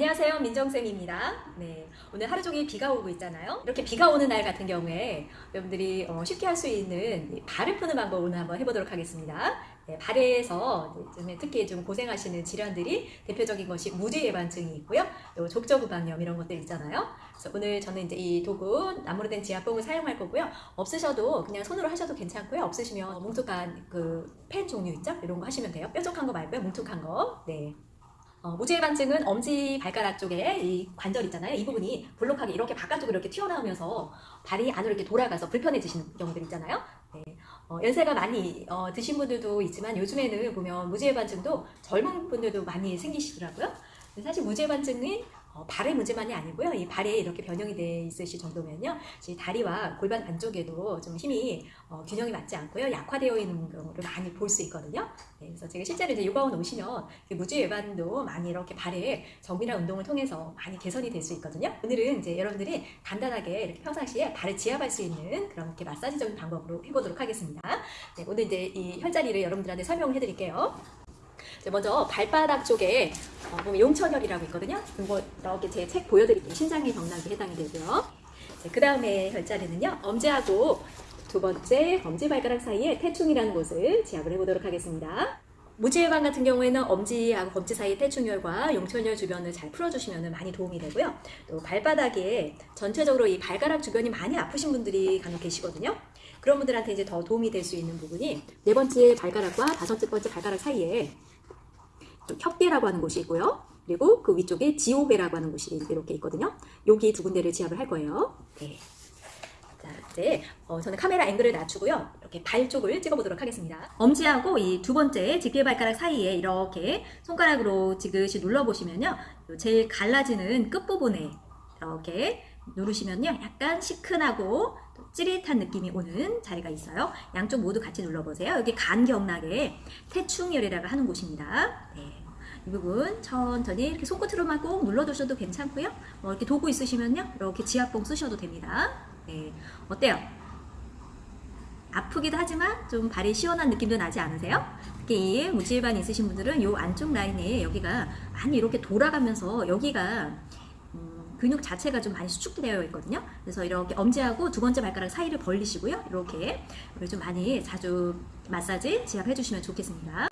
안녕하세요 민정쌤입니다. 네, 오늘 하루 종일 비가 오고 있잖아요. 이렇게 비가 오는 날 같은 경우에 여러분들이 어, 쉽게 할 수 있는 발을 푸는 방법 오늘 한번 해보도록 하겠습니다. 네, 발에서 특히 좀 고생하시는 질환들이 대표적인 것이 무지 예방증이 있고요. 또 족저구강염 이런 것들 있잖아요. 그래서 오늘 저는 이제 이 도구 나무로 된 지압봉을 사용할 거고요. 없으셔도 그냥 손으로 하셔도 괜찮고요. 없으시면 뭉툭한 그 펜 종류 있죠? 이런 거 하시면 돼요. 뾰족한 거 말고요. 뭉툭한 거. 네. 어, 무지해반증은 엄지 발가락 쪽에 이 관절 있잖아요. 이 부분이 볼록하게 이렇게 바깥쪽으로 이렇게 튀어나오면서 발이 안으로 이렇게 돌아가서 불편해지시는 경우들 있잖아요. 네. 어, 연세가 많이 어, 드신 분들도 있지만 요즘에는 보면 무지해반증도 젊은 분들도 많이 생기시더라고요. 사실 무지해반증은 어, 발의 문제만이 아니고요. 이 발에 이렇게 변형이 돼 있으실 정도면요. 다리와 골반 안쪽에도 좀 힘이 어, 균형이 맞지 않고요. 약화되어 있는 경우를 많이 볼 수 있거든요. 네, 그래서 제가 실제로 이제 요가원 오시면 무지 외반도 많이 이렇게 발에 정밀한 운동을 통해서 많이 개선이 될 수 있거든요. 오늘은 이제 여러분들이 간단하게 이렇게 평상시에 발을 지압할 수 있는 그런 이렇게 마사지적인 방법으로 해보도록 하겠습니다. 네, 오늘 이제 이 혈자리를 여러분들한테 설명을 해드릴게요. 먼저 발바닥 쪽에 어, 보면 용천혈이라고 있거든요. 이거 이렇게 제 책 보여드릴게요. 신장의 경락에 해당이 되고요. 그 다음에 혈자리는요. 엄지하고 두 번째 엄지발가락 사이에 태충이라는 곳을 지압을 해보도록 하겠습니다. 무지혈관 같은 경우에는 엄지하고 검지 사이 태충혈과 용천혈 주변을 잘 풀어주시면 많이 도움이 되고요. 또 발바닥에 전체적으로 이 발가락 주변이 많이 아프신 분들이 간혹 계시거든요. 그런 분들한테 이제 더 도움이 될 수 있는 부분이 네 번째 발가락과 다섯 번째 발가락 사이에 협계라고 하는 곳이 있고요. 그리고 그 위쪽에 지오배라고 하는 곳이 이렇게 있거든요. 여기 두 군데를 지압을 할 거예요. 네. 자, 이제 어, 저는 카메라 앵글을 낮추고요. 이렇게 발 쪽을 찍어보도록 하겠습니다. 엄지하고 이 두 번째 집게 발가락 사이에 이렇게 손가락으로 지그시 눌러보시면요. 제일 갈라지는 끝부분에 이렇게 누르시면요. 약간 시큰하고 찌릿한 느낌이 오는 자리가 있어요. 양쪽 모두 같이 눌러보세요. 여기 간경락에 태충혈이라고 하는 곳입니다. 네. 이 부분 천천히 이렇게 손끝으로만 꼭 눌러두셔도 괜찮고요. 뭐 이렇게 도구 있으시면요. 이렇게 지압봉 쓰셔도 됩니다. 네. 어때요? 아프기도 하지만 좀 발이 시원한 느낌도 나지 않으세요? 특히 무지일반 있으신 분들은 이 안쪽 라인에 여기가 많이 이렇게 돌아가면서 여기가 근육 자체가 좀 많이 수축되어 있거든요. 그래서 이렇게 엄지하고 두 번째 발가락 사이를 벌리시고요. 이렇게 좀 많이 자주 마사지 지압해 주시면 좋겠습니다.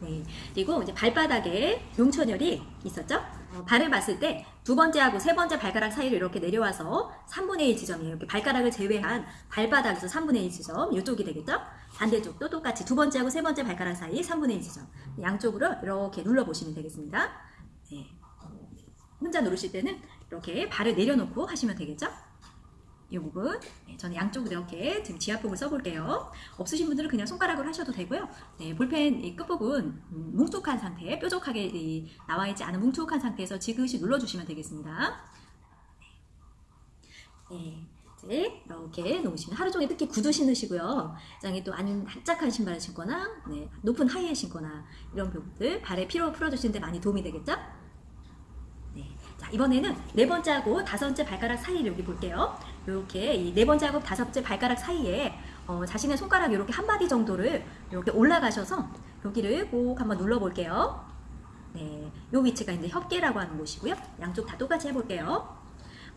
네. 그리고 이제 발바닥에 용천혈이 있었죠? 어, 발을 봤을 때 두 번째하고 세 번째 발가락 사이를 이렇게 내려와서 3분의 1 지점이에요. 이렇게 발가락을 제외한 발바닥에서 3분의 1 지점, 이쪽이 되겠죠? 반대쪽도 똑같이 두 번째하고 세 번째 발가락 사이 3분의 1 지점. 양쪽으로 이렇게 눌러보시면 되겠습니다. 네. 혼자 누르실 때는 이렇게 발을 내려놓고 하시면 되겠죠? 이 부분 네, 저는 양쪽으로 이렇게 지금 지압봉을 써볼게요. 없으신 분들은 그냥 손가락으로 하셔도 되고요. 네, 볼펜 이 끝부분 음, 뭉툭한 상태, 뾰족하게 이, 나와있지 않은 뭉툭한 상태에서 지그시 눌러주시면 되겠습니다. 네, 이제 이렇게 놓으시면 하루 종일 특히 구두 신으시고요. 장에 또 아니면 납작한 신발을 신거나 네, 높은 하이에 신거나 이런 부분들 발에 피로 풀어주시는데 많이 도움이 되겠죠? 자, 이번에는 네 번째 하고 다섯 번째 발가락 사이를 우리 볼게요. 이렇게 번째 하고 다섯 번째 발가락 사이에 어, 자신의 손가락 이렇게 한 마디 정도를 이렇게 올라가셔서 여기를 꼭 한번 눌러 볼게요. 네, 요 위치가 이제 협계라고 하는 곳이고요. 양쪽 다 똑같이 해볼게요.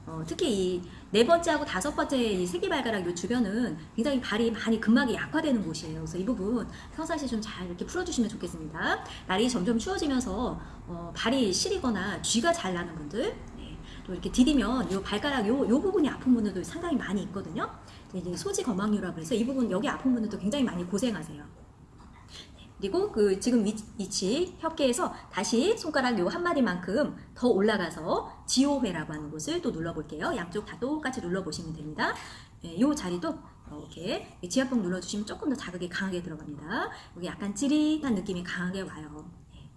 어, 특히 이 네 번째하고 다섯 번째 이 새끼발가락 요 주변은 굉장히 발이 많이 근막이 약화되는 곳이에요. 그래서 이 부분 평상시에 좀 잘 이렇게 풀어주시면 좋겠습니다. 날이 점점 추워지면서 어, 발이 시리거나 쥐가 잘 나는 분들 네, 또 이렇게 디디면 요 발가락 요, 요 부분이 아픈 분들도 상당히 많이 있거든요. 이제 소지 거망류라고 해서 이 부분 여기 아픈 분들도 굉장히 많이 고생하세요. 그리고 그 지금 위치 협계에서 다시 손가락 요 한 마디만큼 더 올라가서 지호회라고 하는 곳을 또 눌러볼게요. 양쪽 다 똑같이 눌러보시면 됩니다. 네, 요 자리도 이렇게 지압봉 눌러주시면 조금 더 자극이 강하게 들어갑니다. 여기 약간 찌릿한 느낌이 강하게 와요. 네.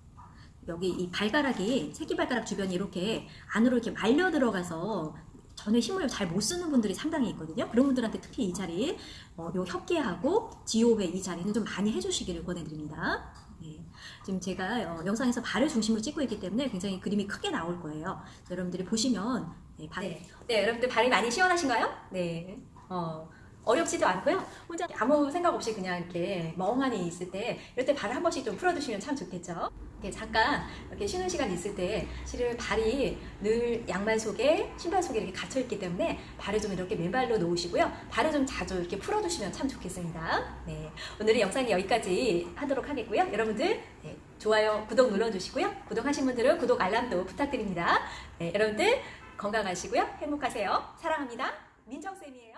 여기 이 발가락이 새끼발가락 주변이 이렇게 안으로 이렇게 말려 들어가서 전에 힘을 잘 못 쓰는 분들이 상당히 있거든요. 그런 분들한테 특히 이 자리, 어, 요 협계하고 지호배 이 자리는 좀 많이 해주시기를 권해드립니다. 네. 지금 제가 어, 영상에서 발을 중심으로 찍고 있기 때문에 굉장히 그림이 크게 나올 거예요. 여러분들이 보시면 네, 발... 네. 네, 여러분들 발이 많이 시원하신가요? 네. 어, 어렵지도 않고요. 혼자 아무 생각 없이 그냥 이렇게 멍하니 있을 때 이럴 때 발을 한 번씩 좀 풀어주시면 참 좋겠죠. 이렇게 잠깐 이렇게 쉬는 시간 있을 때 실은 발이 늘 양말 속에 신발 속에 이렇게 갇혀 있기 때문에 발을 좀 이렇게 맨발로 놓으시고요. 발을 좀 자주 이렇게 풀어두시면 참 좋겠습니다. 네, 오늘의 영상이 여기까지 하도록 하겠고요. 여러분들 네, 좋아요, 구독 눌러주시고요. 구독하신 분들은 구독 알람도 부탁드립니다. 네, 여러분들 건강하시고요. 행복하세요. 사랑합니다. 민정쌤이에요.